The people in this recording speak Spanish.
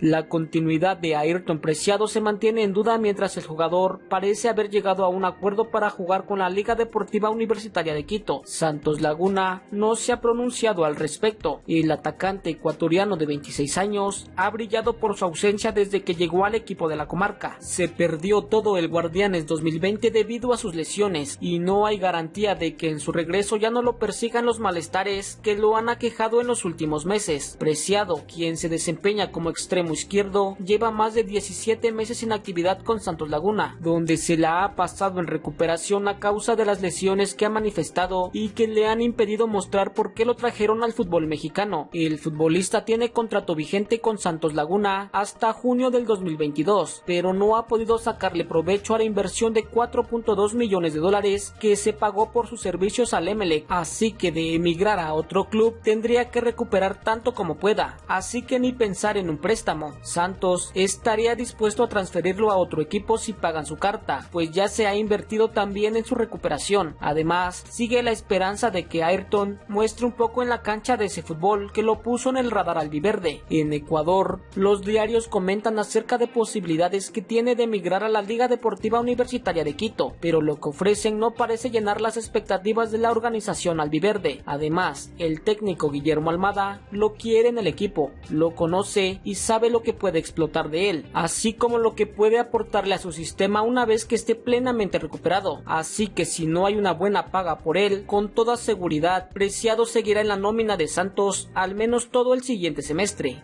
La continuidad de Ayrton Preciado se mantiene en duda mientras el jugador parece haber llegado a un acuerdo para jugar con la Liga Deportiva Universitaria de Quito. Santos Laguna no se ha pronunciado al respecto y el atacante ecuatoriano de 26 años ha brillado por su ausencia desde que llegó al equipo de la comarca. Se perdió todo el Guardianes 2020 debido a sus lesiones y no hay garantía de que en su regreso ya no lo persigan los malestares que lo han aquejado en los últimos meses. Preciado, quien se desempeña como extremo izquierdo, lleva más de 17 meses sin actividad con Santos Laguna, donde se la ha pasado en recuperación a causa de las lesiones que ha manifestado y que le han impedido mostrar por qué lo trajeron al fútbol mexicano. El futbolista tiene contrato vigente con Santos Laguna hasta junio del 2022, pero no ha podido sacarle provecho a la inversión de 4.2 millones de dólares que se pagó por sus servicios al Emelec, así que de emigrar a otro club tendría que recuperar tanto como pueda, así que ni pensar en un préstamo. Santos estaría dispuesto a transferirlo a otro equipo si pagan su carta, pues ya se ha invertido también en su recuperación. Además, sigue la esperanza de que Ayrton muestre un poco en la cancha de ese fútbol que lo puso en el radar albiverde. En Ecuador, los diarios comentan acerca de posibilidades que tiene de emigrar a la Liga Deportiva Universitaria de Quito, pero lo que ofrecen no parece llenar las expectativas de la organización albiverde. Además, el técnico Guillermo Almada lo quiere en el equipo, lo conoce y lo que puede explotar de él, así como lo que puede aportarle a su sistema una vez que esté plenamente recuperado. Así que si no hay una buena paga por él, con toda seguridad, Preciado seguirá en la nómina de Santos al menos todo el siguiente semestre.